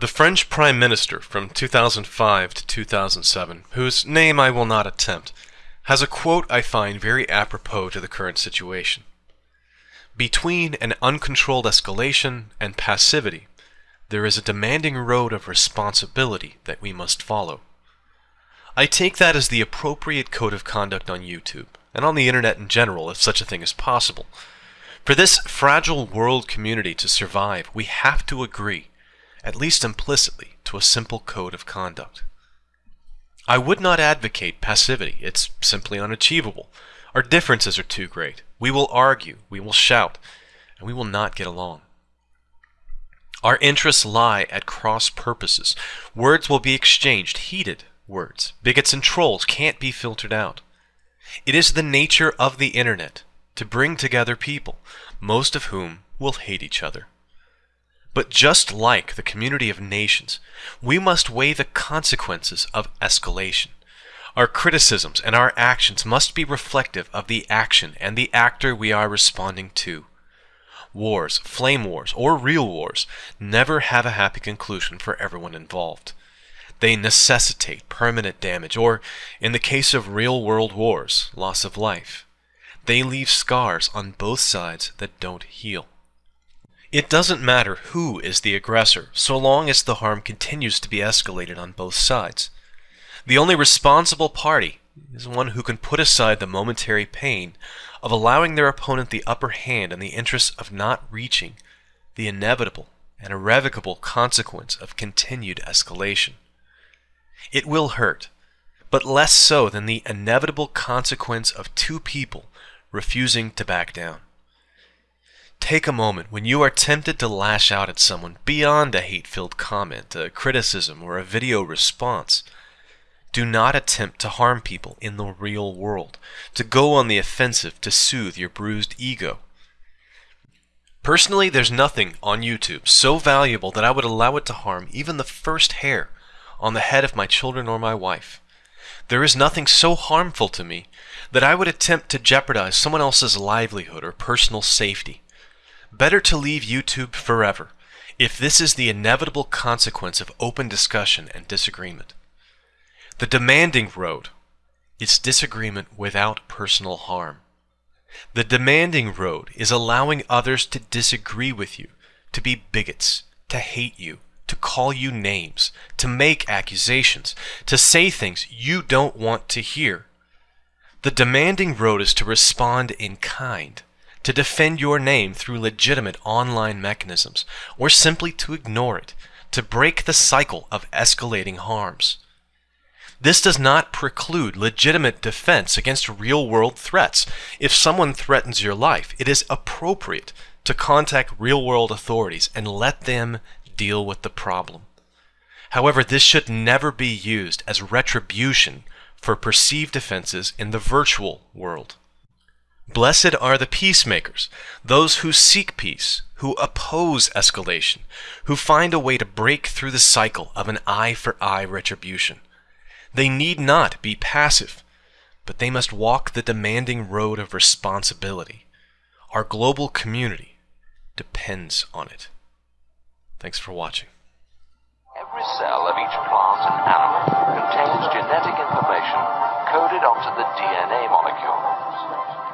The French Prime Minister from 2005 to 2007, whose name I will not attempt, has a quote I find very apropos to the current situation. Between an uncontrolled escalation and passivity, there is a demanding road of responsibility that we must follow. I take that as the appropriate code of conduct on YouTube, and on the internet in general, if such a thing is possible. For this fragile world community to survive, we have to agree at least implicitly, to a simple code of conduct. I would not advocate passivity. It's simply unachievable. Our differences are too great. We will argue, we will shout, and we will not get along. Our interests lie at cross purposes. Words will be exchanged, heated words. Bigots and trolls can't be filtered out. It is the nature of the internet to bring together people, most of whom will hate each other. But just like the community of nations, we must weigh the consequences of escalation. Our criticisms and our actions must be reflective of the action and the actor we are responding to. Wars, flame wars, or real wars never have a happy conclusion for everyone involved. They necessitate permanent damage, or, in the case of real world wars, loss of life. They leave scars on both sides that don't heal. It doesn't matter who is the aggressor, so long as the harm continues to be escalated on both sides. The only responsible party is one who can put aside the momentary pain of allowing their opponent the upper hand in the interest of not reaching the inevitable and irrevocable consequence of continued escalation. It will hurt, but less so than the inevitable consequence of two people refusing to back down. Take a moment when you are tempted to lash out at someone beyond a hate-filled comment, a criticism, or a video response. Do not attempt to harm people in the real world, to go on the offensive to soothe your bruised ego. Personally, there's nothing on YouTube so valuable that I would allow it to harm even the first hair on the head of my children or my wife. There is nothing so harmful to me that I would attempt to jeopardize someone else's livelihood or personal safety. Better to leave YouTube forever, if this is the inevitable consequence of open discussion and disagreement. The demanding road is disagreement without personal harm. The demanding road is allowing others to disagree with you, to be bigots, to hate you, to call you names, to make accusations, to say things you don't want to hear. The demanding road is to respond in kind, to defend your name through legitimate online mechanisms, or simply to ignore it, to break the cycle of escalating harms. This does not preclude legitimate defense against real-world threats. If someone threatens your life, it is appropriate to contact real-world authorities and let them deal with the problem. However, this should never be used as retribution for perceived offenses in the virtual world. Blessed are the peacemakers, those who seek peace, who oppose escalation, who find a way to break through the cycle of an eye for eye retribution. They need not be passive, but they must walk the demanding road of responsibility. Our global community depends on it. Thanks for watching. Every cell of each plant and animal contains genetic information coded onto the DNA molecules.